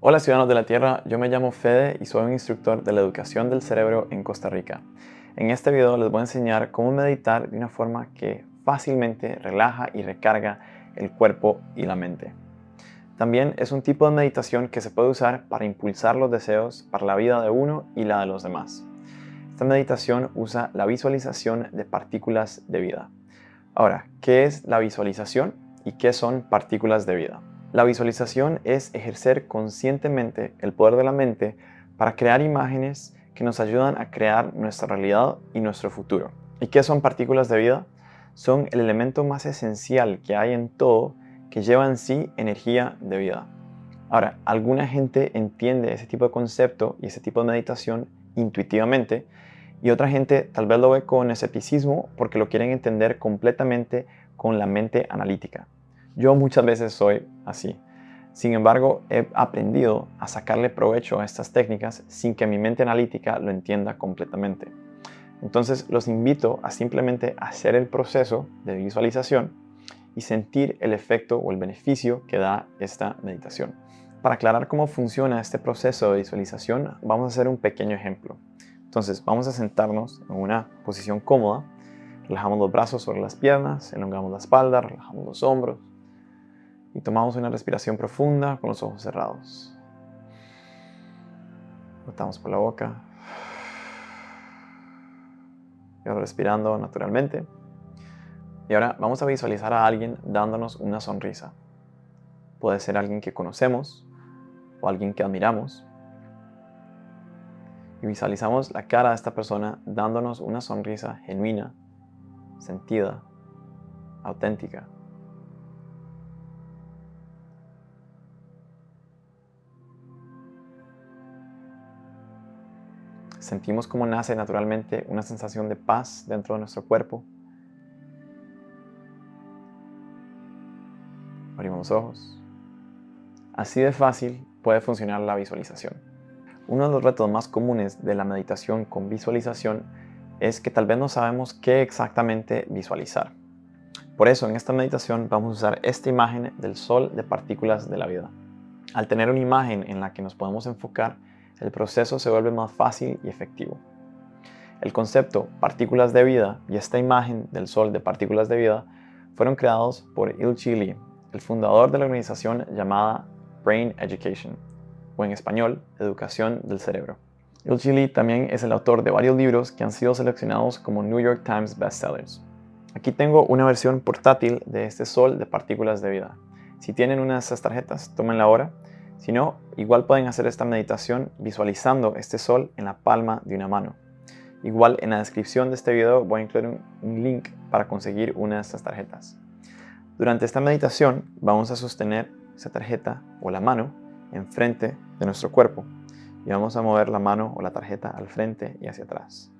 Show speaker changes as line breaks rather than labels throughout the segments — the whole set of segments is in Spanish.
Hola ciudadanos de la Tierra, yo me llamo Fede y soy un instructor de la educación del cerebro en Costa Rica. En este video les voy a enseñar cómo meditar de una forma que fácilmente relaja y recarga el cuerpo y la mente. También es un tipo de meditación que se puede usar para impulsar los deseos para la vida de uno y la de los demás. Esta meditación usa la visualización de partículas de vida. Ahora, ¿qué es la visualización y qué son partículas de vida? La visualización es ejercer conscientemente el poder de la mente para crear imágenes que nos ayudan a crear nuestra realidad y nuestro futuro. ¿Y qué son partículas de vida? Son el elemento más esencial que hay en todo que lleva en sí energía de vida. Ahora, alguna gente entiende ese tipo de concepto y ese tipo de meditación intuitivamente y otra gente tal vez lo ve con escepticismo porque lo quieren entender completamente con la mente analítica. Yo muchas veces soy así. Sin embargo, he aprendido a sacarle provecho a estas técnicas sin que mi mente analítica lo entienda completamente. Entonces los invito a simplemente hacer el proceso de visualización y sentir el efecto o el beneficio que da esta meditación. Para aclarar cómo funciona este proceso de visualización, vamos a hacer un pequeño ejemplo. Entonces vamos a sentarnos en una posición cómoda, relajamos los brazos sobre las piernas, elongamos la espalda, relajamos los hombros, y tomamos una respiración profunda con los ojos cerrados. Botamos por la boca. Y ahora respirando naturalmente. Y ahora vamos a visualizar a alguien dándonos una sonrisa. Puede ser alguien que conocemos o alguien que admiramos. Y visualizamos la cara de esta persona dándonos una sonrisa genuina, sentida, auténtica. Sentimos cómo nace naturalmente una sensación de paz dentro de nuestro cuerpo. Abrimos los ojos. Así de fácil puede funcionar la visualización. Uno de los retos más comunes de la meditación con visualización es que tal vez no sabemos qué exactamente visualizar. Por eso en esta meditación vamos a usar esta imagen del sol de partículas de la vida. Al tener una imagen en la que nos podemos enfocar, el proceso se vuelve más fácil y efectivo. El concepto partículas de vida y esta imagen del sol de partículas de vida fueron creados por Il Lee, el fundador de la organización llamada Brain Education, o en español, Educación del Cerebro. Il Lee también es el autor de varios libros que han sido seleccionados como New York Times bestsellers. Aquí tengo una versión portátil de este sol de partículas de vida. Si tienen una de estas tarjetas, tómenla ahora si no, igual pueden hacer esta meditación visualizando este sol en la palma de una mano. Igual en la descripción de este video voy a incluir un, link para conseguir una de estas tarjetas. Durante esta meditación vamos a sostener esa tarjeta o la mano enfrente de nuestro cuerpo y vamos a mover la mano o la tarjeta al frente y hacia atrás.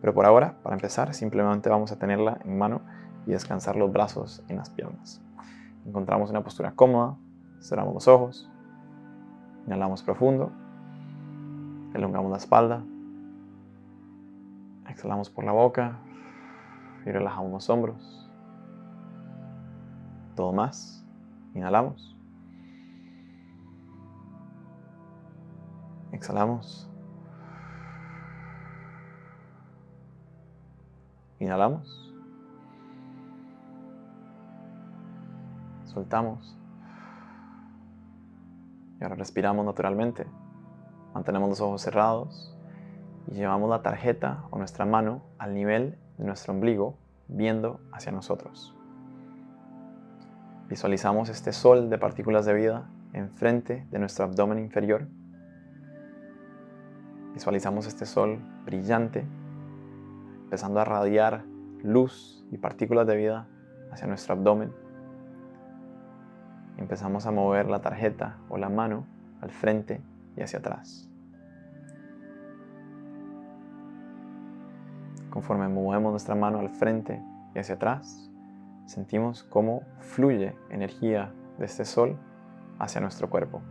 Pero por ahora, para empezar, simplemente vamos a tenerla en mano y descansar los brazos en las piernas. Encontramos una postura cómoda, cerramos los ojos Inhalamos profundo. Elongamos la espalda. Exhalamos por la boca. Y relajamos los hombros. Todo más. Inhalamos. Exhalamos. Inhalamos. Soltamos. Ahora respiramos naturalmente. Mantenemos los ojos cerrados y llevamos la tarjeta o nuestra mano al nivel de nuestro ombligo, viendo hacia nosotros. Visualizamos este sol de partículas de vida enfrente de nuestro abdomen inferior. Visualizamos este sol brillante, empezando a radiar luz y partículas de vida hacia nuestro abdomen empezamos a mover la tarjeta o la mano al frente y hacia atrás. Conforme movemos nuestra mano al frente y hacia atrás, sentimos cómo fluye energía de este sol hacia nuestro cuerpo.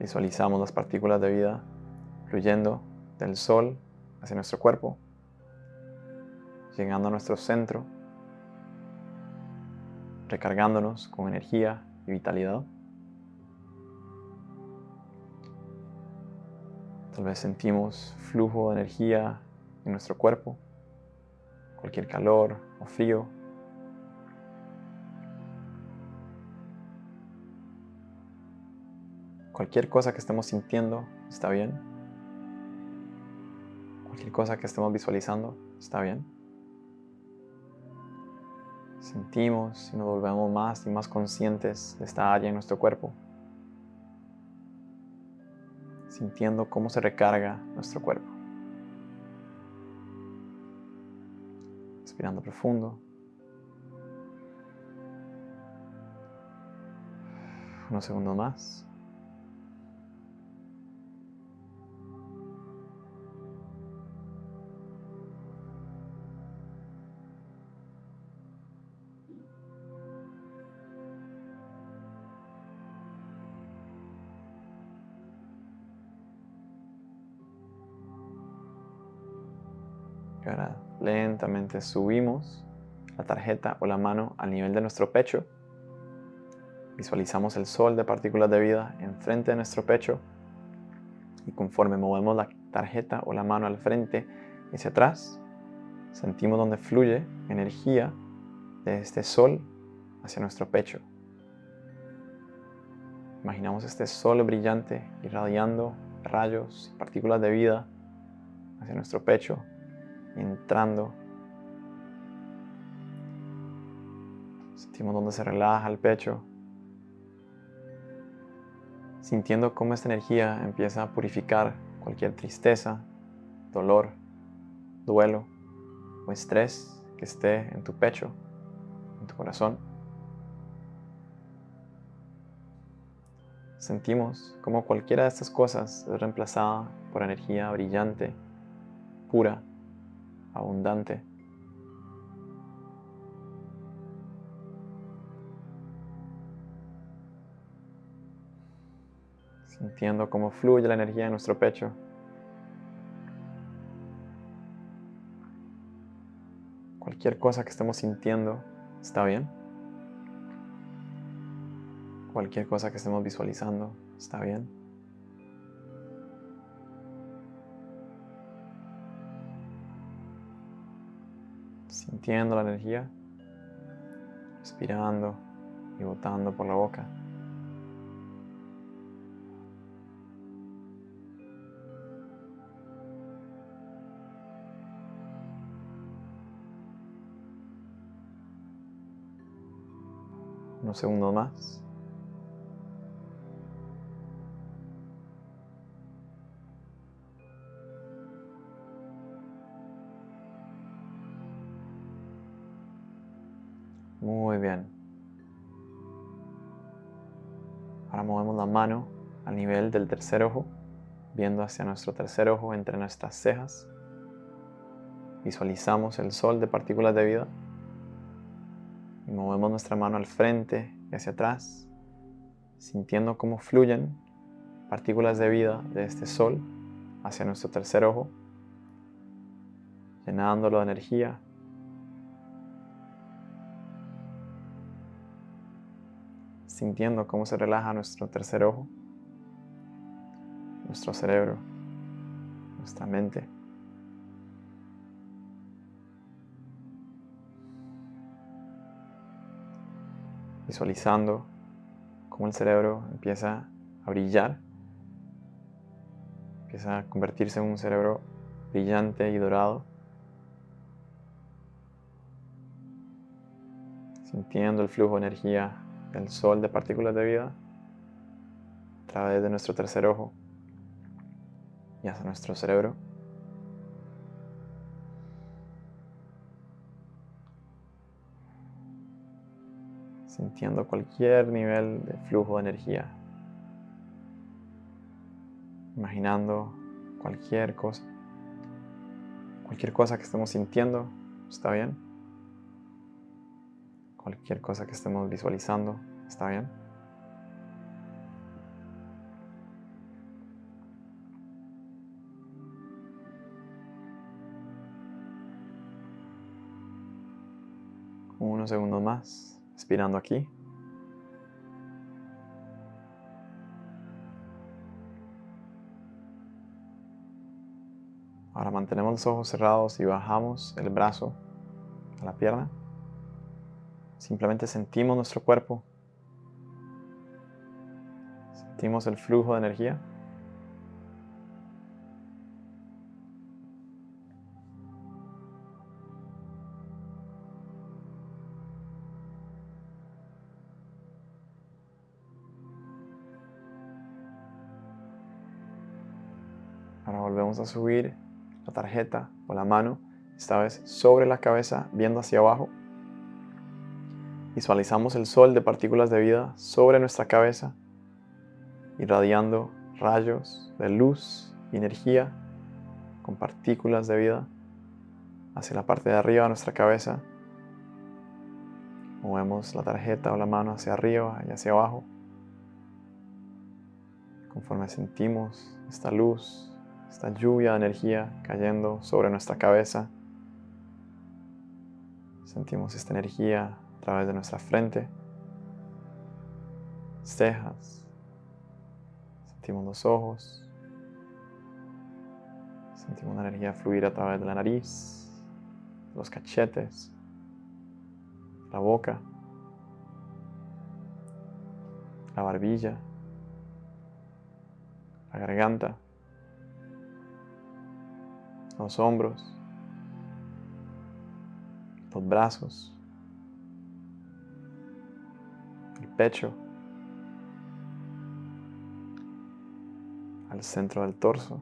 Visualizamos las partículas de vida fluyendo del sol hacia nuestro cuerpo llegando a nuestro centro, recargándonos con energía y vitalidad. Tal vez sentimos flujo de energía en nuestro cuerpo, cualquier calor o frío. Cualquier cosa que estemos sintiendo está bien. Cualquier cosa que estemos visualizando está bien. Sentimos y nos volvemos más y más conscientes de esta área en nuestro cuerpo sintiendo cómo se recarga nuestro cuerpo. Respirando profundo. Unos segundos más. Subimos la tarjeta o la mano al nivel de nuestro pecho. Visualizamos el sol de partículas de vida enfrente de nuestro pecho y conforme movemos la tarjeta o la mano al frente y hacia atrás, sentimos donde fluye energía de este sol hacia nuestro pecho. Imaginamos este sol brillante irradiando rayos y partículas de vida hacia nuestro pecho entrando. Sentimos donde se relaja el pecho. Sintiendo cómo esta energía empieza a purificar cualquier tristeza, dolor, duelo o estrés que esté en tu pecho, en tu corazón. Sentimos como cualquiera de estas cosas es reemplazada por energía brillante, pura, abundante. Sintiendo cómo fluye la energía en nuestro pecho. Cualquier cosa que estemos sintiendo está bien. Cualquier cosa que estemos visualizando está bien. sintiendo la energía, respirando y botando por la boca. Unos segundos más. Muy bien. Ahora movemos la mano al nivel del tercer ojo, viendo hacia nuestro tercer ojo entre nuestras cejas. Visualizamos el sol de partículas de vida. Movemos nuestra mano al frente y hacia atrás, sintiendo cómo fluyen partículas de vida de este sol hacia nuestro tercer ojo, llenándolo de energía sintiendo cómo se relaja nuestro tercer ojo, nuestro cerebro, nuestra mente. Visualizando cómo el cerebro empieza a brillar, empieza a convertirse en un cerebro brillante y dorado. Sintiendo el flujo de energía el sol de partículas de vida a través de nuestro tercer ojo y hacia nuestro cerebro. Sintiendo cualquier nivel de flujo de energía. Imaginando cualquier cosa. Cualquier cosa que estemos sintiendo, ¿está bien? cualquier cosa que estemos visualizando, ¿está bien? Unos segundos más, Respirando aquí. Ahora mantenemos los ojos cerrados y bajamos el brazo a la pierna. Simplemente sentimos nuestro cuerpo. Sentimos el flujo de energía. A subir la tarjeta o la mano, esta vez sobre la cabeza, viendo hacia abajo. Visualizamos el sol de partículas de vida sobre nuestra cabeza, irradiando rayos de luz y energía con partículas de vida hacia la parte de arriba de nuestra cabeza. Movemos la tarjeta o la mano hacia arriba y hacia abajo. Conforme sentimos esta luz esta lluvia de energía cayendo sobre nuestra cabeza. Sentimos esta energía a través de nuestra frente, cejas, sentimos los ojos, sentimos la energía fluir a través de la nariz, los cachetes, la boca, la barbilla, la garganta los hombros, los brazos, el pecho, al centro del torso,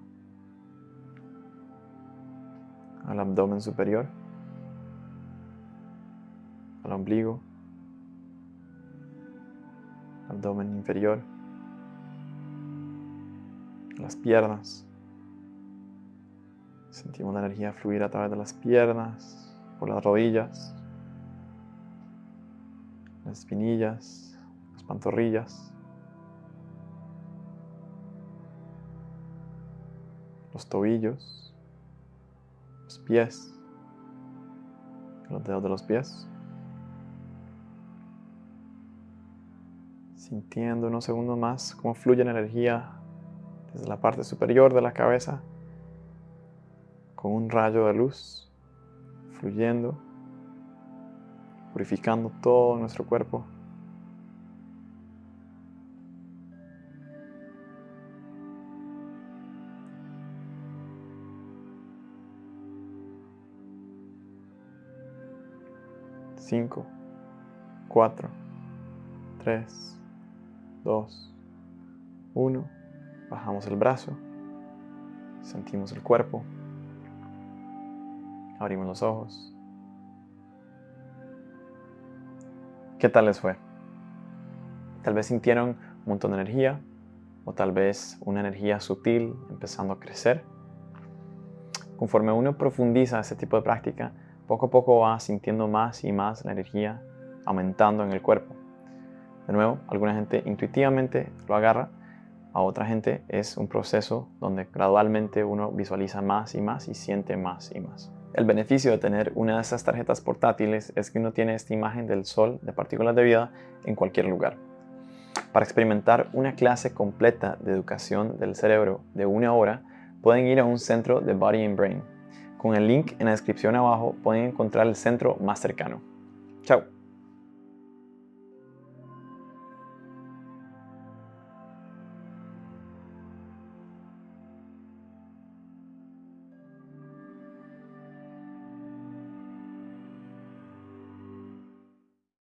al abdomen superior, al ombligo, abdomen inferior, las piernas, Sentimos la energía fluir a través de las piernas, por las rodillas, las espinillas, las pantorrillas, los tobillos, los pies, los dedos de los pies. Sintiendo unos segundos más cómo fluye la energía desde la parte superior de la cabeza con un rayo de luz fluyendo, purificando todo nuestro cuerpo. Cinco, cuatro, tres, dos, uno. Bajamos el brazo, sentimos el cuerpo. Abrimos los ojos. ¿Qué tal les fue? Tal vez sintieron un montón de energía o tal vez una energía sutil empezando a crecer. Conforme uno profundiza ese tipo de práctica, poco a poco va sintiendo más y más la energía aumentando en el cuerpo. De nuevo, alguna gente intuitivamente lo agarra, a otra gente es un proceso donde gradualmente uno visualiza más y más y siente más y más. El beneficio de tener una de estas tarjetas portátiles es que uno tiene esta imagen del sol de partículas de vida en cualquier lugar. Para experimentar una clase completa de educación del cerebro de una hora, pueden ir a un centro de Body and Brain. Con el link en la descripción abajo pueden encontrar el centro más cercano. Chao.